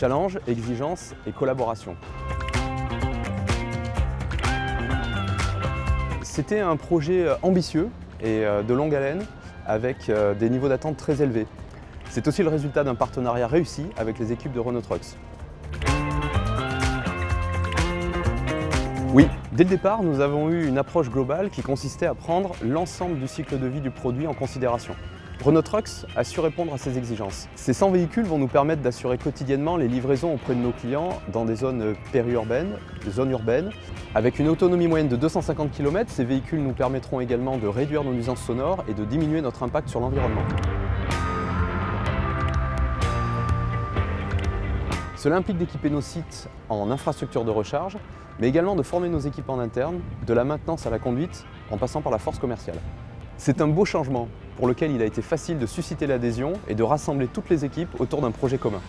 Challenge, exigence et collaboration. C'était un projet ambitieux et de longue haleine avec des niveaux d'attente très élevés. C'est aussi le résultat d'un partenariat réussi avec les équipes de Renault Trucks. Oui, dès le départ, nous avons eu une approche globale qui consistait à prendre l'ensemble du cycle de vie du produit en considération. Renault Trucks a su répondre à ces exigences. Ces 100 véhicules vont nous permettre d'assurer quotidiennement les livraisons auprès de nos clients dans des zones périurbaines, des zones urbaines. Avec une autonomie moyenne de 250 km, ces véhicules nous permettront également de réduire nos nuisances sonores et de diminuer notre impact sur l'environnement. Cela implique d'équiper nos sites en infrastructure de recharge, mais également de former nos équipes en interne, de la maintenance à la conduite, en passant par la force commerciale. C'est un beau changement pour lequel il a été facile de susciter l'adhésion et de rassembler toutes les équipes autour d'un projet commun.